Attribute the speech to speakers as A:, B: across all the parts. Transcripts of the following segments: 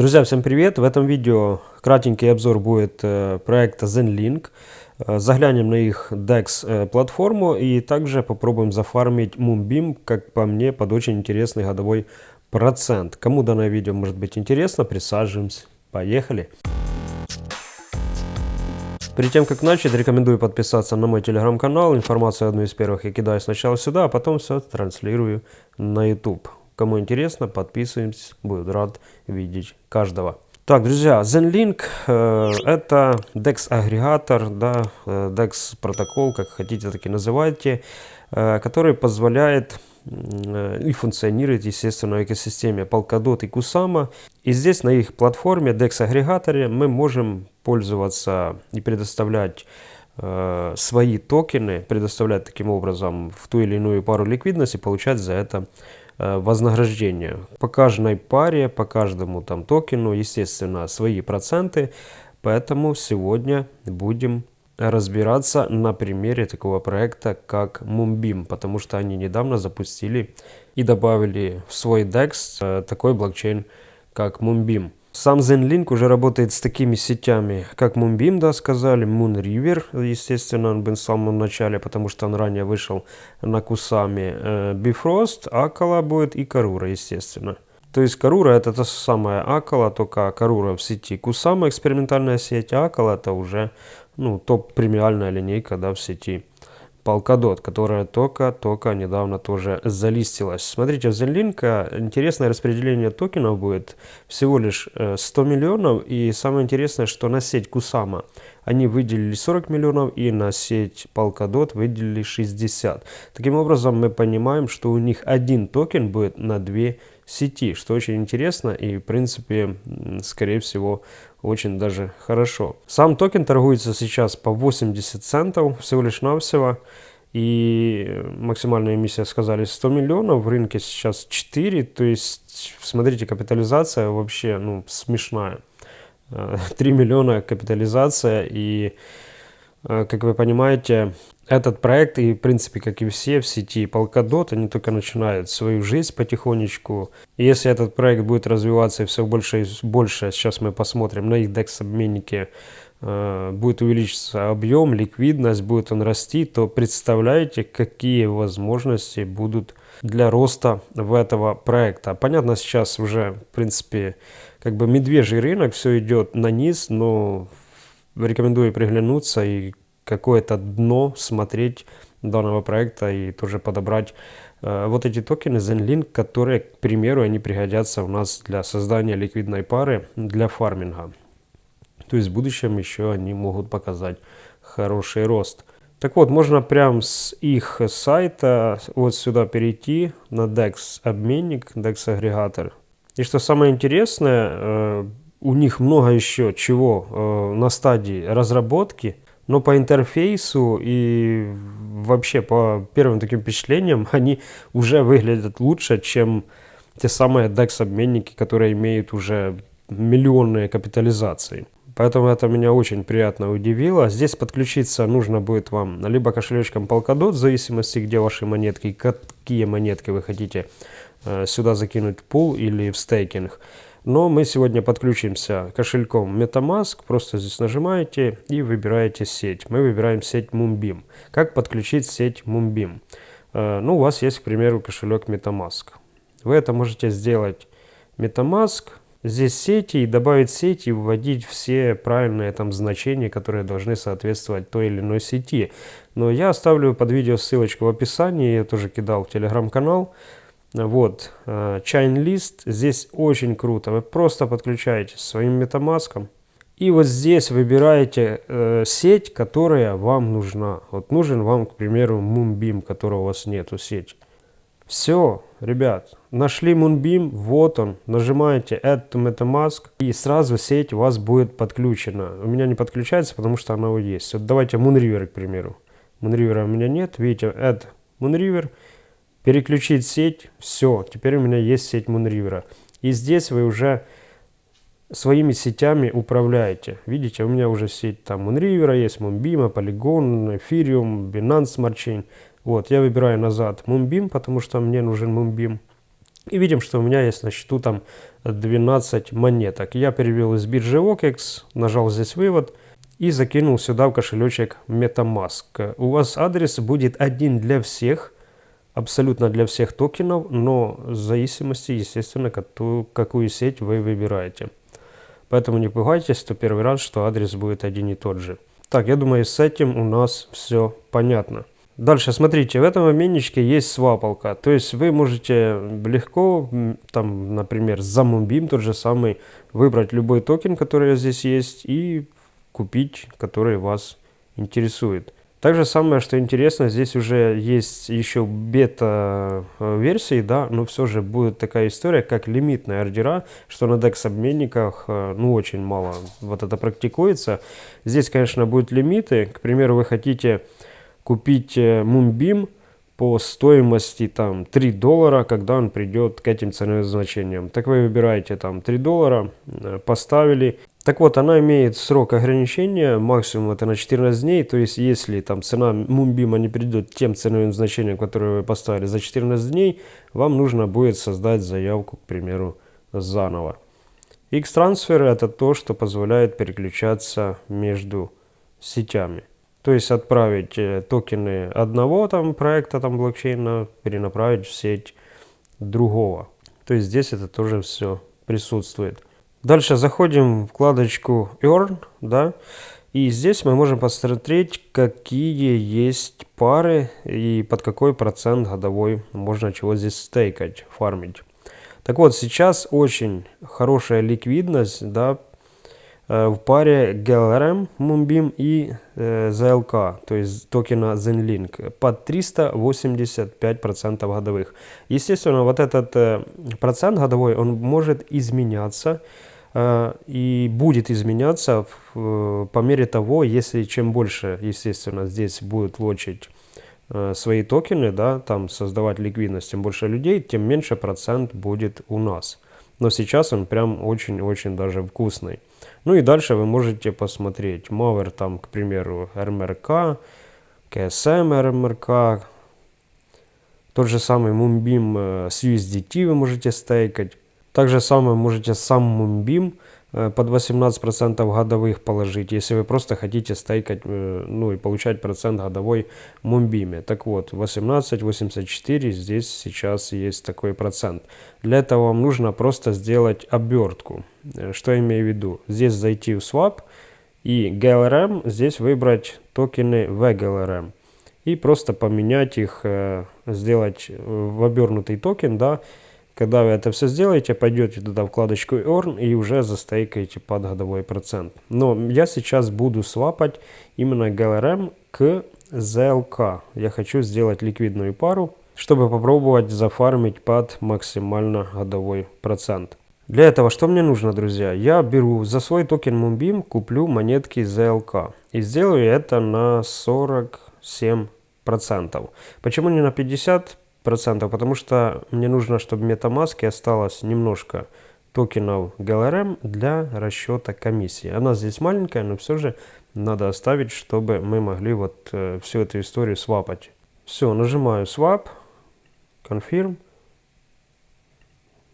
A: Друзья, всем привет! В этом видео кратенький обзор будет э, проекта ZenLink. Э, заглянем на их DEX э, платформу и также попробуем зафармить Moonbeam, как по мне, под очень интересный годовой процент. Кому данное видео может быть интересно, присаживаемся. Поехали! Перед тем, как начать, рекомендую подписаться на мой телеграм-канал. Информацию одну из первых я кидаю сначала сюда, а потом все транслирую на YouTube. Кому интересно, подписываемся, буду рад видеть каждого. Так, друзья, ZenLink э, это DEX агрегатор, да, э, DEX протокол, как хотите, так и называйте, э, который позволяет э, и функционирует, естественно, в экосистеме Polkadot и Kusama. И здесь на их платформе DEX агрегаторе мы можем пользоваться и предоставлять э, свои токены, предоставлять таким образом в ту или иную пару ликвидности, получать за это Э, вознаграждение. По каждой паре, по каждому там токену, естественно, свои проценты. Поэтому сегодня будем разбираться на примере такого проекта, как Moonbeam, потому что они недавно запустили и добавили в свой DEX э, такой блокчейн, как Moonbeam. Сам ZenLink уже работает с такими сетями, как Moonbeam, да, сказали, Moonriver, естественно, он был в самом начале, потому что он ранее вышел на Кусами, э, Bifrost, Акала будет и Карура, естественно. То есть Карура это та самая Акала, только Карура в сети Кусама, экспериментальная сеть, а Акала это уже ну, топ-премиальная линейка да, в сети Polkadot, которая только-только недавно тоже залистилась. Смотрите, в Zenlink интересное распределение токенов будет всего лишь 100 э, миллионов. И самое интересное, что на сеть Kusama они выделили 40 миллионов и на сеть Polkadot выделили 60. Таким образом, мы понимаем, что у них один токен будет на две сети, что очень интересно и, в принципе, скорее всего, очень даже хорошо. Сам токен торгуется сейчас по 80 центов всего лишь навсего. И максимальная эмиссия сказали 100 миллионов, в рынке сейчас 4, то есть, смотрите, капитализация вообще ну, смешная. 3 миллиона капитализация и, э, как вы понимаете, этот проект и, в принципе, как и все в сети Polkadot, они только начинают свою жизнь потихонечку. И если этот проект будет развиваться и все больше и больше, сейчас мы посмотрим на их DEX-обменнике, э, будет увеличиться объем, ликвидность, будет он расти, то представляете, какие возможности будут для роста в этого проекта. Понятно, сейчас уже, в принципе, как бы медвежий рынок, все идет на низ, но рекомендую приглянуться и какое-то дно смотреть данного проекта и тоже подобрать э, вот эти токены ZenLink, которые, к примеру, они пригодятся у нас для создания ликвидной пары для фарминга. То есть в будущем еще они могут показать хороший рост. Так вот, можно прям с их сайта вот сюда перейти на DEX обменник, DEX агрегатор. И что самое интересное, э, у них много еще чего э, на стадии разработки но по интерфейсу и вообще по первым таким впечатлениям они уже выглядят лучше, чем те самые DEX-обменники, которые имеют уже миллионные капитализации. Поэтому это меня очень приятно удивило. Здесь подключиться нужно будет вам либо кошелечком Polkadot, в зависимости, где ваши монетки, какие монетки вы хотите э, сюда закинуть в пул или в стейкинг. Но мы сегодня подключимся кошельком MetaMask. Просто здесь нажимаете и выбираете сеть. Мы выбираем сеть Moonbeam. Как подключить сеть Moonbeam? Э, ну, у вас есть, к примеру, кошелек MetaMask. Вы это можете сделать MetaMask, здесь сети и добавить сети и вводить все правильные там значения, которые должны соответствовать той или иной сети. Но я оставлю под видео ссылочку в описании, я тоже кидал в телеграм-канал. Вот, Chain э, здесь очень круто. Вы просто подключаетесь своим MetaMask. И вот здесь выбираете э, сеть, которая вам нужна. Вот нужен вам, к примеру, Moonbeam, которого у вас нету сеть. Все, ребят, нашли Moonbeam, вот он. Нажимаете Add to MetaMask и сразу сеть у вас будет подключена. У меня не подключается, потому что она уже есть. Вот давайте Moonriver, к примеру. Moonriver у меня нет. Видите, Add Moonriver переключить сеть, все, теперь у меня есть сеть Moonriver. И здесь вы уже своими сетями управляете. Видите, у меня уже сеть там Moonriver есть, Moonbeam, Polygon, Ethereum, Binance Smart Chain. Вот, я выбираю назад Moonbeam, потому что мне нужен Moonbeam. И видим, что у меня есть на счету там 12 монеток. Я перевел из биржи OKEX, нажал здесь вывод и закинул сюда в кошелечек MetaMask. У вас адрес будет один для всех, абсолютно для всех токенов, но в зависимости, естественно, какую, какую сеть вы выбираете. Поэтому не пугайтесь, что первый раз, что адрес будет один и тот же. Так, я думаю, с этим у нас все понятно. Дальше, смотрите, в этом обменничке есть свапалка. То есть вы можете легко, там, например, за Moonbeam тот же самый, выбрать любой токен, который здесь есть, и купить, который вас интересует. Также самое, что интересно, здесь уже есть еще бета-версии, да, но все же будет такая история, как лимитные ордера, что на DEX-обменниках, э, ну, очень мало вот это практикуется. Здесь, конечно, будут лимиты. К примеру, вы хотите купить э, Moonbeam по стоимости там 3 доллара, когда он придет к этим ценовым значениям. Так вы выбираете там 3 доллара, э, поставили. Так вот, она имеет срок ограничения, максимум это на 14 дней, то есть если там цена Moonbeam не придет тем ценовым значением, которое вы поставили за 14 дней, вам нужно будет создать заявку, к примеру, заново. X-трансфер это то, что позволяет переключаться между сетями. То есть отправить э, токены одного там проекта там блокчейна, перенаправить в сеть другого. То есть здесь это тоже все присутствует. Дальше заходим в вкладочку Earn, да, и здесь мы можем посмотреть, какие есть пары и под какой процент годовой можно чего здесь стейкать, фармить. Так вот, сейчас очень хорошая ликвидность, да, Э, в паре GLRM Moonbeam и э, ZLK, то есть токена ZenLink, под 385% годовых. Естественно, вот этот э, процент годовой, он может изменяться и будет изменяться э, по мере того, если чем больше, естественно, здесь будет лочить э, свои токены, да, там создавать ликвидность, тем больше людей, тем меньше процент будет у нас. Но сейчас он прям очень-очень даже вкусный. Ну и дальше вы можете посмотреть. Мавер там, к примеру, РМРК, КСМ РМРК. Тот же самый э, с USDT вы можете стейкать. Также самое можете сам Moonbeam Э, под 18% годовых положить, если вы просто хотите стейкать, э, ну и получать процент годовой Мумбиме. Так вот, 18,84 здесь сейчас есть такой процент. Для этого вам нужно просто сделать обертку. Э, что я имею в виду? Здесь зайти в Swap и GLRM, здесь выбрать токены VGLRM. И просто поменять их, сделать в обернутый токен, да, когда вы это все сделаете, пойдете туда вкладочку Earn и уже застейкаете под годовой процент. Но я сейчас буду свапать именно GLRM к ZLK. Я хочу сделать ликвидную пару, чтобы попробовать зафармить под максимально годовой процент. Для этого что мне нужно, друзья? Я беру за свой токен Moonbeam, куплю монетки ZLK. И сделаю это на 47%. Почему не на 50? Процентов, потому что мне нужно, чтобы в MetaMask осталось немножко токенов GLRM для расчета комиссии. Она здесь маленькая, но все же надо оставить, чтобы мы могли вот э, всю эту историю свапать. Все, нажимаю Swap, Confirm,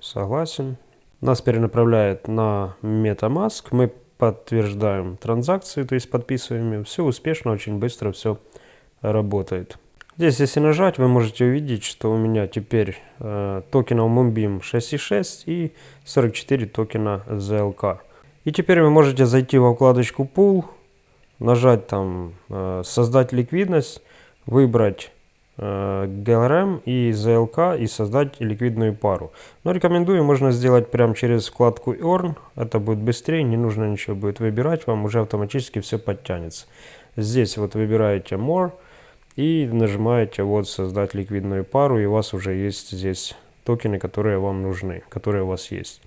A: согласен. Нас перенаправляет на MetaMask, мы подтверждаем транзакции, то есть подписываем. Все успешно, очень быстро все работает. Здесь, если нажать, вы можете увидеть, что у меня теперь э, токенов Moonbeam 6.6 и 44 токена ZLK. И теперь вы можете зайти во вкладочку Pool, нажать там э, «Создать ликвидность», выбрать э, GLRM и ZLK и создать ликвидную пару. Но рекомендую, можно сделать прямо через вкладку Earn, это будет быстрее, не нужно ничего будет выбирать, вам уже автоматически все подтянется. Здесь вот выбираете More, и нажимаете вот создать ликвидную пару и у вас уже есть здесь токены, которые вам нужны, которые у вас есть.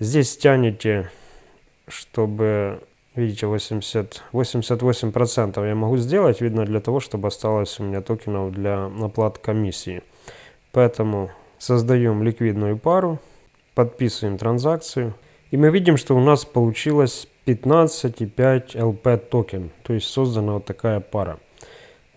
A: Здесь тянете, чтобы, видите, 80, 88% я могу сделать, видно, для того, чтобы осталось у меня токенов для оплаты комиссии. Поэтому создаем ликвидную пару, подписываем транзакцию. И мы видим, что у нас получилось 15,5 LP токен, то есть создана вот такая пара.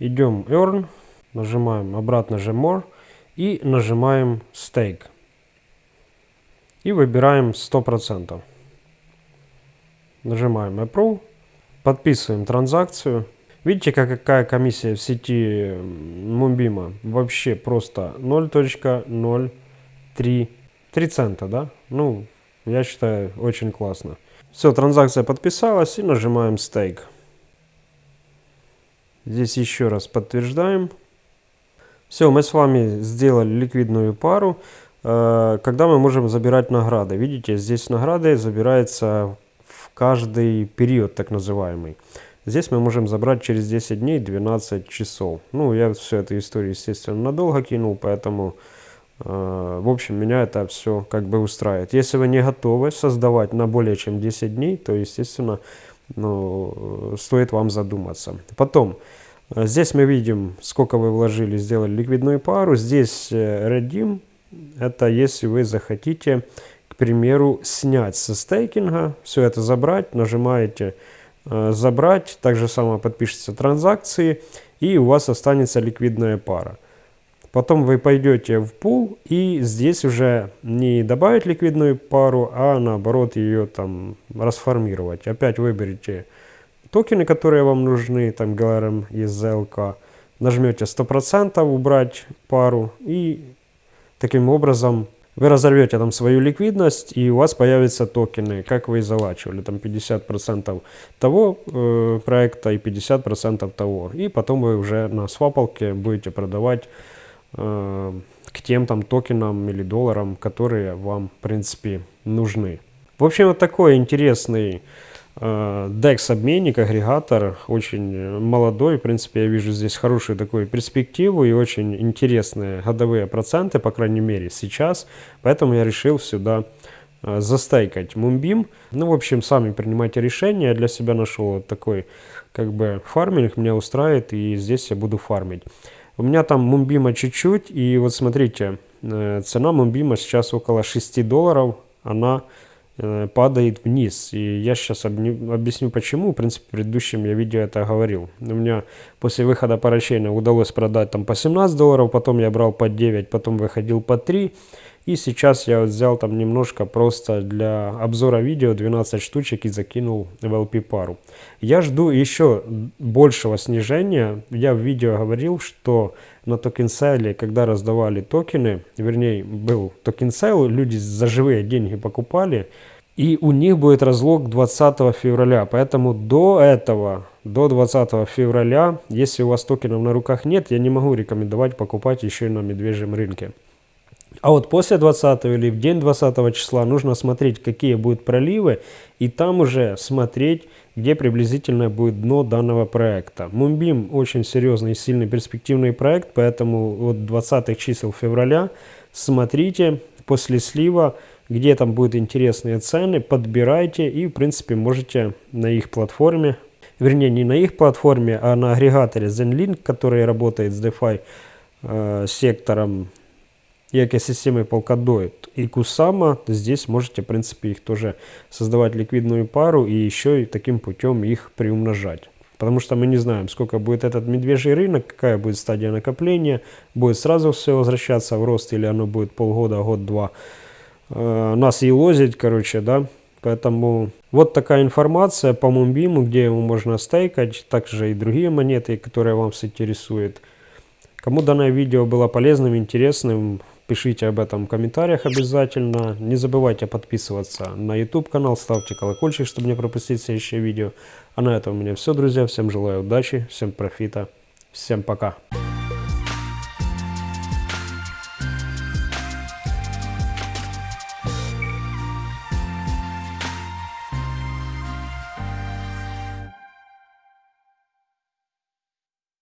A: Идем Earn, нажимаем обратно же More и нажимаем Stake. и выбираем 100%. Нажимаем Approve, подписываем транзакцию. Видите, какая комиссия в сети Мумбима? Вообще просто 0.03 3 цента, да? Ну, я считаю, очень классно. Все, транзакция подписалась и нажимаем стейк. Здесь еще раз подтверждаем. Все, мы с вами сделали ликвидную пару. Э, когда мы можем забирать награды? Видите, здесь награды забираются в каждый период, так называемый. Здесь мы можем забрать через 10 дней 12 часов. Ну, я всю эту историю, естественно, надолго кинул, поэтому Э, в общем, меня это все как бы устраивает. Если вы не готовы создавать на более чем 10 дней, то, естественно, ну, стоит вам задуматься. Потом, э, здесь мы видим, сколько вы вложили, сделали ликвидную пару. Здесь э, redeem, это если вы захотите, к примеру, снять со стейкинга, все это забрать, нажимаете забрать, так же самое подпишется транзакции, и у вас останется ликвидная пара. Потом вы пойдете в пул и здесь уже не добавить ликвидную пару, а наоборот ее там расформировать. Опять выберите токены, которые вам нужны, там GLRM и ZLK. Нажмете 100% убрать пару и таким образом вы разорвете там свою ликвидность и у вас появятся токены, как вы и залачивали, там 50% того э, проекта и 50% того. И потом вы уже на свапалке будете продавать к тем там токенам или долларам, которые вам, в принципе, нужны. В общем, вот такой интересный э, DEX-обменник, агрегатор, очень молодой. В принципе, я вижу здесь хорошую такую перспективу и очень интересные годовые проценты, по крайней мере, сейчас. Поэтому я решил сюда э, застейкать Moonbeam. Ну, в общем, сами принимайте решения. Я для себя нашел вот такой, как бы, фарминг, меня устраивает, и здесь я буду фармить. У меня там Мумбима чуть-чуть, и вот смотрите, э, цена Мумбима сейчас около 6 долларов, она э, падает вниз. И я сейчас объясню почему. В принципе, в предыдущем я видео это говорил. У меня после выхода parachain а удалось продать там по 17 долларов, потом я брал по 9, потом выходил по 3. И сейчас я вот взял там немножко просто для обзора видео 12 штучек и закинул в LP пару. Я жду еще большего снижения. Я в видео говорил, что на token sale е, когда раздавали токены, вернее был token sale, люди за живые деньги покупали, и у них будет разлог 20 февраля. Поэтому до этого, до 20 февраля, если у вас токенов на руках нет, я не могу рекомендовать покупать еще и на медвежьем рынке. А вот после 20 или в день 20 числа нужно смотреть, какие будут проливы, и там уже смотреть, где приблизительно будет дно данного проекта. Мумбим очень серьезный и сильный перспективный проект, поэтому вот 20 чисел февраля смотрите после слива, где там будут интересные цены, подбирайте и в принципе можете на их платформе, вернее не на их платформе, а на агрегаторе ZenLink, который работает с DeFi э, сектором и экосистемой Polkadot и Kusama, здесь можете, в принципе, их тоже создавать ликвидную пару и еще и таким путем их приумножать. Потому что мы не знаем, сколько будет этот медвежий рынок, какая будет стадия накопления, будет сразу все возвращаться в рост или оно будет полгода, год-два э, нас и лозить, короче, да. Поэтому вот такая информация по Мумбиму, где его можно стейкать, также и другие монеты, которые вам интересуют. Кому данное видео было полезным, интересным, Пишите об этом в комментариях обязательно. Не забывайте подписываться на YouTube канал, ставьте колокольчик, чтобы не пропустить следующее видео. А на этом у меня все, друзья. Всем желаю удачи, всем профита, всем пока.